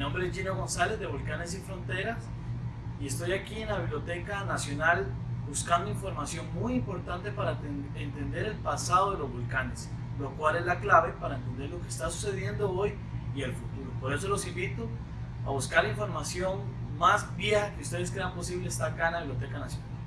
nombre es Gino González de Volcanes Sin Fronteras y estoy aquí en la Biblioteca Nacional buscando información muy importante para entender el pasado de los volcanes, lo cual es la clave para entender lo que está sucediendo hoy y el futuro. Por eso los invito a buscar información más vieja que ustedes crean posible está acá en la Biblioteca Nacional.